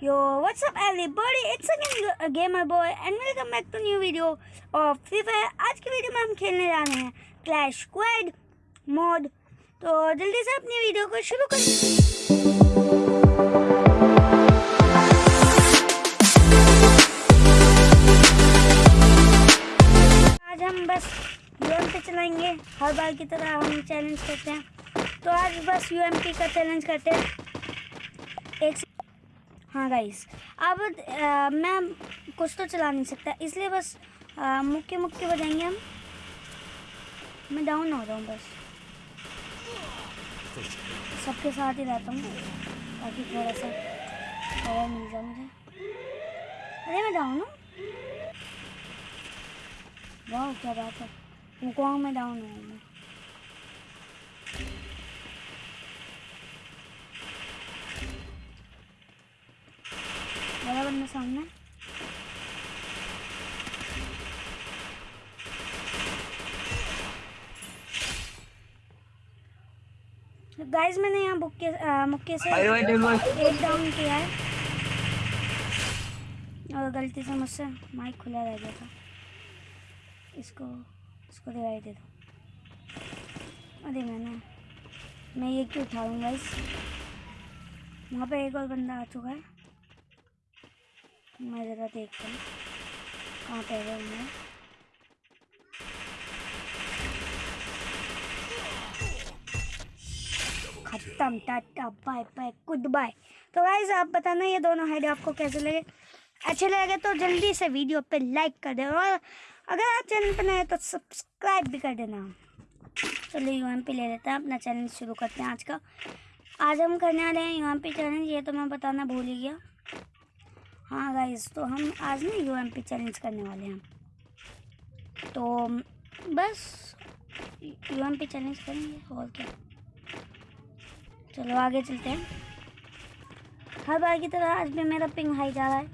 Yo, what's up everybody? It's again a gamer boy and welcome back to new video of Free Fire. आज की video में हम खेलने जा रहे हैं क्लैश स्क्वाड मोड तो जल्दी से अपनी वीडियो को शुरू कर आज हम बस यूएम पे चलाएँगे हर बार की तरह हम चैलेंज करते हैं तो आज बस यूएमपी का चैलेंज करते हैं हाँ गाइस अब अ, मैं कुछ तो चला नहीं सकता इसलिए बस मुक्के मुक्के बजाएँगे हम। मैं डाउन हो रहा हूँ बस। सबके साथ ही रहता हूँ ताकि थोड़ा सा मिल जाए मुझे। अरे मैं डाउन हूँ। वाह क्या बात है। वुकोंग में डाउन हूँ मैं। बड़ा बंदा सामने। गाइस मैंने यहाँ बुक्के मुक्के से एक डाउन किया है। और गलती से मुझसे माइक खुला रह गया था। इसको इसको रिवाइव दे दो। अरे मैंने मैं ये क्यों उठाऊँगा इस वहाँ पे एक और बंदा आ चुका है। मैं ज़रा देखता हूँ। कहाँ पे है मैं खत्म, Tata, bye bye good bye तो गाइज़ आप बताना ये दोनों हाइड आपको कैसे लगे? अच्छे लगे तो जल्दी से वीडियो पे लाइक कर देना और अगर आप चैनल पर नए तो सब्सक्राइब भी कर देना। चलिए यूएम पे ले लेते हैं, अपना चैलेंज शुरू करते हैं आज का। आज हम करने वाले हैं यूएम पे चैलेंज ये तो मैं बताना भूल ही गया। हाँ गाइज़ तो हम आज ना यूएम पे चैलेंज करने वाले हैं। तो बस यूएम पे चैलेंज करेंगे, और क्या? चलो आगे चलते हैं। हर बार की तरह आज भी मेरा पिंग हाई जा रहा है,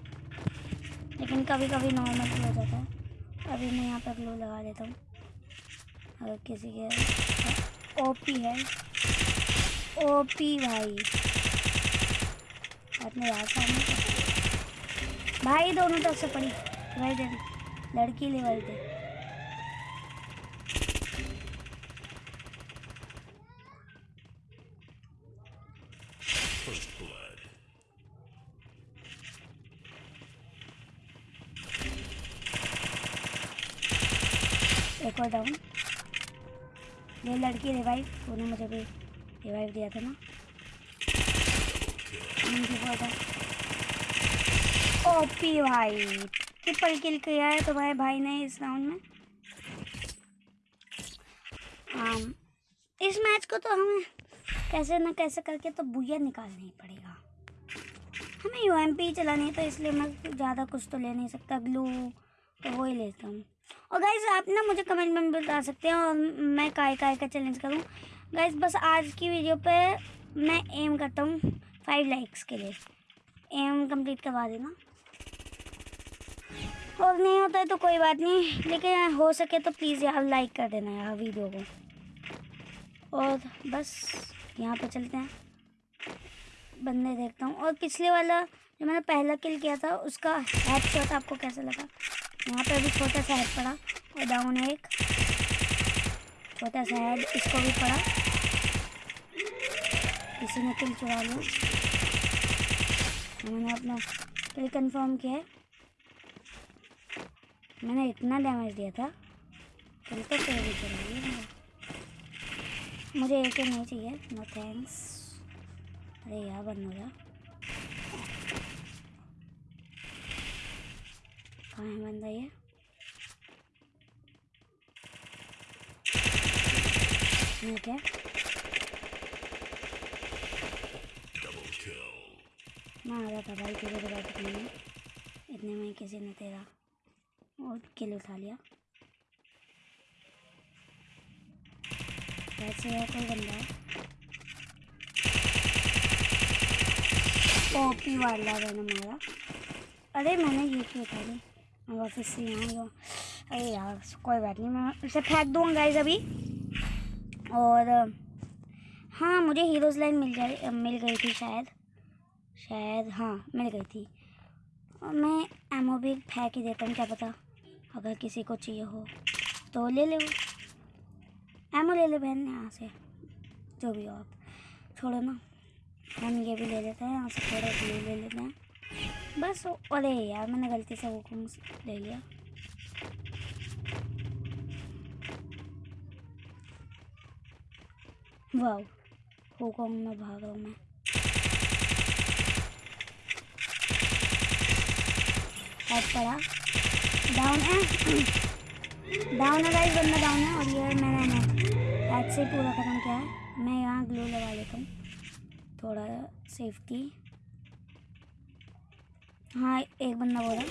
लेकिन कभी कभी नॉर्मल भी हो जाता है। अभी मैं यहाँ पर ग्लो लगा देता हूँ। अगर किसी के ओपी है ओपी भाई। अपने यार सामने भाई दोनों तरफ़ से पड़ी। भाई दे दी लड़की लेवल पे। एक और डाउन ये लड़की रिवाइव तूने मुझे भी रिवाइव दिया था ना। ओपी भाई। ट्रिपल किल किया है तुम्हारे भाई भाई ने इस राउंड में। आम, इस मैच को तो हमें कैसे ना कैसे करके तो बुया निकालना ही पड़ेगा। हमें यू एम पी चलानी है तो इसलिए मैं ज़्यादा कुछ तो ले नहीं सकता। ग्लू तो वो ही लेता हूँ। और गाइज़ आप ना मुझे कमेंट में बता सकते हैं और मैं काय काय का चैलेंज करूँ। गाइज़ बस आज की वीडियो पे मैं एम करता हूँ फाइव लाइक्स के लिए। एम कंप्लीट करवा देना। और नहीं होता है तो कोई बात नहीं, लेकिन हो सके तो प्लीज़ यार लाइक कर देना यार वीडियो को। और बस यहाँ पे चलते हैं। बंदे देखता हूँ। और पिछले वाला जो मैंने पहला किल किया था, उसका हेड शॉट आपको कैसा लगा? यहाँ पे भी छोटा सा हेड पड़ा और डाउन एक। छोटा सा हेड इसको भी पड़ा। किसी ने किल चुरा लिया। मैंने अपना किल कन्फर्म किया है। मैंने इतना डैमेज दिया था। किल तो कोई भी चुरा मुझे एक ही नहीं चाहिए। नो थैंक्स अरे यार बंद हो। जा कहाँ है बंदा ये? ये क्या? मैं आ रहा था भाई तेरे बात इतने में किसी ने तेरा और किल उठा लिया। वैसे है कोई बंदा ओपी वाला मैंने मारा। अरे, मैंने ये क्यों उठा ली मैं वापस से यहाँ अरे यार, कोई बात नहीं, मैं उसे फेंक दूँगा गाइज़ अभी। और हाँ मुझे हीरोज़ लाइन मिल जाए मिल गई थी शायद। शायद हाँ मिल गई थी। मैं एमओ भी फेंक ही देता हूँ, क्या पता। अगर किसी को चाहिए हो तो ले ले। एमओ ले ले बहन यहाँ से, जो भी हो आप। छोड़ो ना, हम ये भी ले लेते हैं, यहाँ से थोड़ा ब्लू ले लेते हैं। बस, अरे यार, मैंने गलती से वो ले लिया। वाह होकोंग में भाग रहा हूँ मैं। हेड पड़ा डाउन है डाउन है गाइस बंदा डाउन है और ये मैंने हेड से पूरा ख़त्म किया है। मैं यहाँ ग्लू लगा लेता हूँ। थोड़ा सेफ्टी हाँ एक बंदा बोला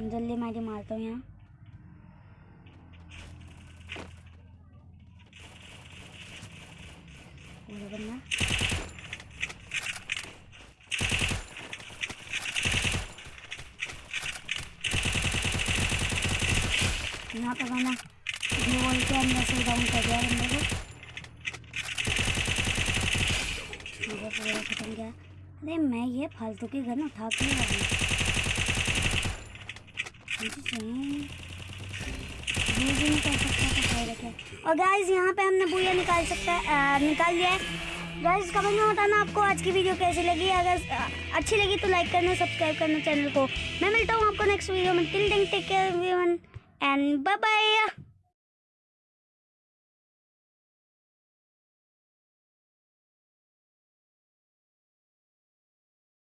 जल्दी मारी मारता हूँ यहाँ। यहाँ पर बंदा गोल के अंदर से डाउन कर दिया पूरा पूरा खत्म किया अरे मैं ये फालतू की गन उठा के नहीं रहा और गाइज़ यहाँ पे हमने बुया निकाल सकता है निकाल लिया है। गाइज़ कमेंट में बताना आपको आज की वीडियो कैसी लगी। अगर अच्छी लगी तो लाइक करना सब्सक्राइब करना चैनल को। मैं मिलता हूँ आपको नेक्स्ट वीडियो में। Till take care and bye bye